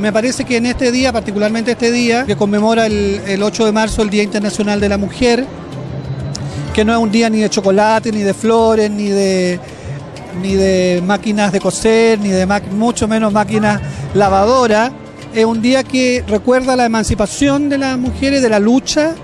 Me parece que en este día, particularmente este día, que conmemora el, el 8 de marzo, el Día Internacional de la Mujer, que no es un día ni de chocolate, ni de flores, ni de, ni de máquinas de coser, ni de mucho menos máquinas lavadoras, es un día que recuerda la emancipación de las mujeres, de la lucha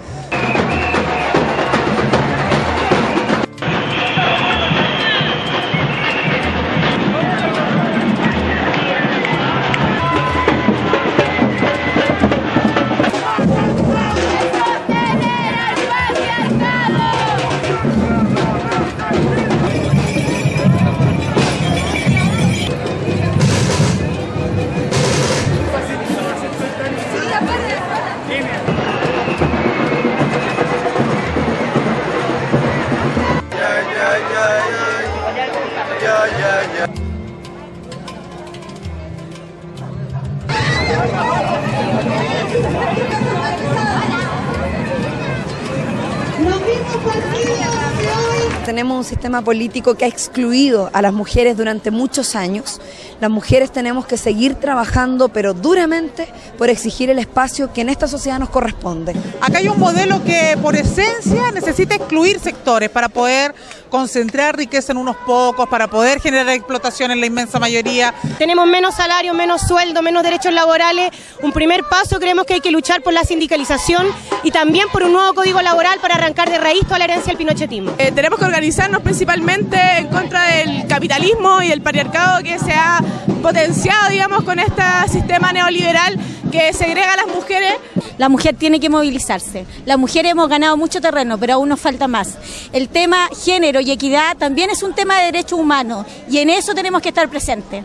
Los mismos partidos tenemos un sistema político que ha excluido a las mujeres durante muchos años. Las mujeres tenemos que seguir trabajando, pero duramente, por exigir el espacio que en esta sociedad nos corresponde. Acá hay un modelo que por esencia necesita excluir sectores para poder concentrar riqueza en unos pocos, para poder generar explotación en la inmensa mayoría. Tenemos menos salario, menos sueldo, menos derechos laborales. Un primer paso creemos que hay que luchar por la sindicalización y también por un nuevo código laboral para arrancar de raíz toda la herencia del pinochetismo. Eh, tenemos que organizarnos principalmente en contra del capitalismo y del patriarcado que se ha potenciado, digamos, con este sistema neoliberal que segrega a las mujeres. La mujer tiene que movilizarse. Las mujeres hemos ganado mucho terreno, pero aún nos falta más. El tema género y equidad también es un tema de derechos humanos y en eso tenemos que estar presentes.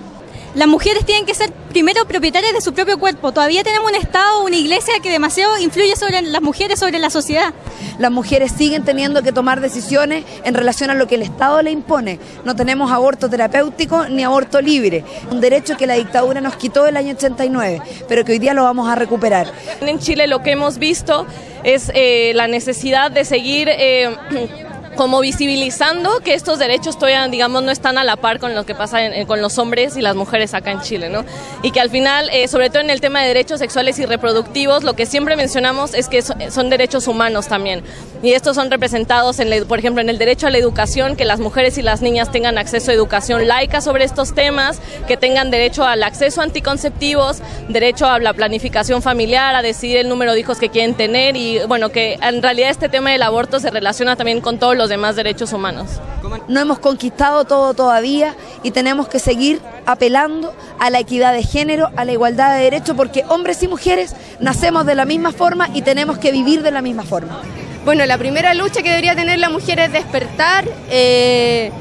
Las mujeres tienen que ser primero propietarias de su propio cuerpo. Todavía tenemos un Estado, una iglesia que demasiado influye sobre las mujeres, sobre la sociedad. Las mujeres siguen teniendo que tomar decisiones en relación a lo que el Estado le impone. No tenemos aborto terapéutico ni aborto libre. Un derecho que la dictadura nos quitó el año 89, pero que hoy día lo vamos a recuperar. En Chile lo que hemos visto es eh, la necesidad de seguir... Eh, como visibilizando que estos derechos todavía, digamos, no están a la par con lo que pasa con los hombres y las mujeres acá en Chile, ¿no? Y que al final, eh, sobre todo en el tema de derechos sexuales y reproductivos, lo que siempre mencionamos es que son derechos humanos también. Y estos son representados, en por ejemplo, en el derecho a la educación, que las mujeres y las niñas tengan acceso a educación laica sobre estos temas, que tengan derecho al acceso a anticonceptivos, derecho a la planificación familiar, a decidir el número de hijos que quieren tener y, bueno, que en realidad este tema del aborto se relaciona también con todos los demás derechos humanos. No hemos conquistado todo todavía y tenemos que seguir apelando a la equidad de género, a la igualdad de derechos, porque hombres y mujeres nacemos de la misma forma y tenemos que vivir de la misma forma. Bueno, la primera lucha que debería tener la mujer es despertar, eh,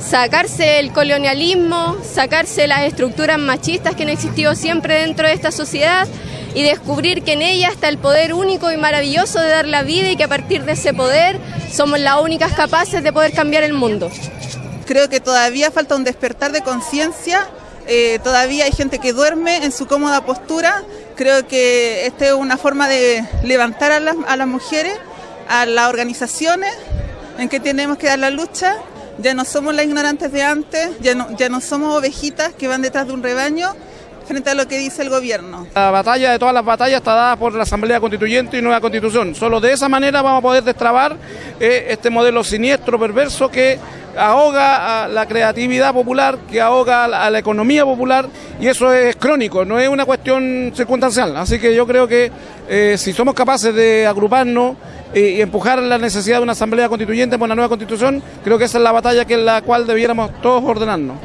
sacarse el colonialismo, sacarse las estructuras machistas que han existido siempre dentro de esta sociedad y descubrir que en ella está el poder único y maravilloso de dar la vida y que a partir de ese poder somos las únicas capaces de poder cambiar el mundo. Creo que todavía falta un despertar de conciencia, eh, todavía hay gente que duerme en su cómoda postura, creo que esta es una forma de levantar a las, a las mujeres, a las organizaciones en que tenemos que dar la lucha. Ya no somos las ignorantes de antes, ya no, ya no somos ovejitas que van detrás de un rebaño, frente a lo que dice el gobierno. La batalla de todas las batallas está dada por la Asamblea Constituyente y nueva Constitución. Solo de esa manera vamos a poder destrabar eh, este modelo siniestro, perverso que ahoga a la creatividad popular, que ahoga a la, economía popular y eso es crónico, no es una cuestión circunstancial. Así que yo creo que eh, si somos capaces de agruparnos eh, y empujar la necesidad de una asamblea constituyente por una nueva constitución, creo que esa es la batalla que en la cual debiéramos todos ordenarnos.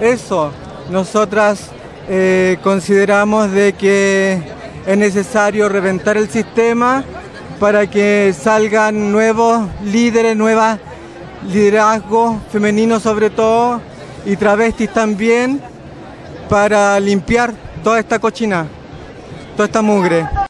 Eso, nosotras eh, consideramos de que es necesario reventar el sistema para que salgan nuevos líderes, nuevas liderazgos femeninos sobre todo y travestis también para limpiar toda esta cochina, toda esta mugre.